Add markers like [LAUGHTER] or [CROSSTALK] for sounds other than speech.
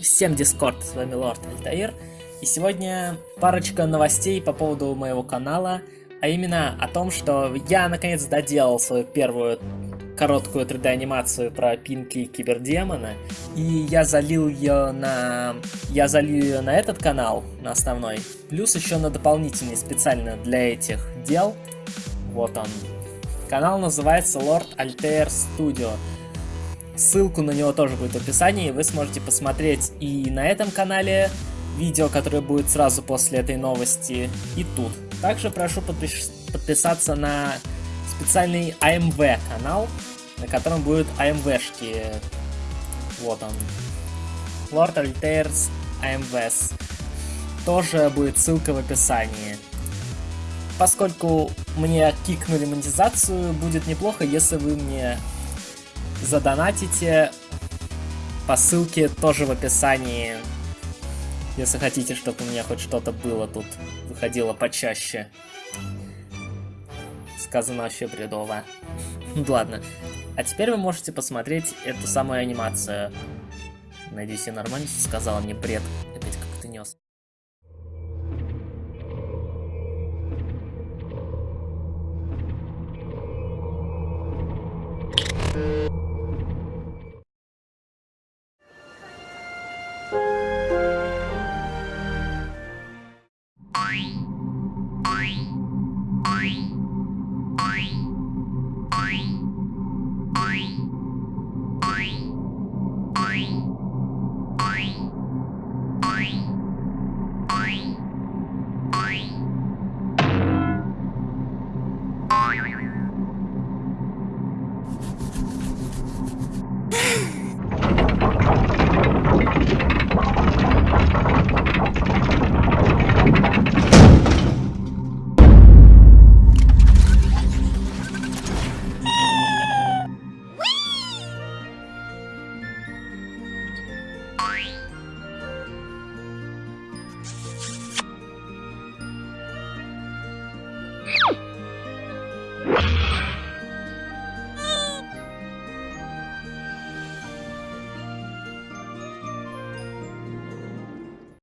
Всем Дискорд, с вами Лорд Альтаир. И сегодня парочка новостей по поводу моего канала, а именно о том, что я наконец доделал свою первую короткую 3D анимацию про Пинки Кибердемона, и я залил ее на... я залил ее на этот канал, на основной, плюс еще на дополнительный специально для этих дел. Вот он. Канал называется Lord Altair Studio. Ссылку на него тоже будет в описании, вы сможете посмотреть и на этом канале видео, которое будет сразу после этой новости, и тут. Также прошу подпис подписаться на специальный AMV канал, на котором будут AMV-шки. Вот он. Lord Altairs AMVs. Тоже будет ссылка в описании. Поскольку мне кикнули монетизацию, будет неплохо, если вы мне задонатите по ссылке тоже в описании, если хотите, чтобы у меня хоть что-то было тут, выходило почаще. Сказано вообще бредово. [LAUGHS] Ладно. А теперь вы можете посмотреть эту самую анимацию. Надеюсь, я нормально сказала, мне бред опять Bye.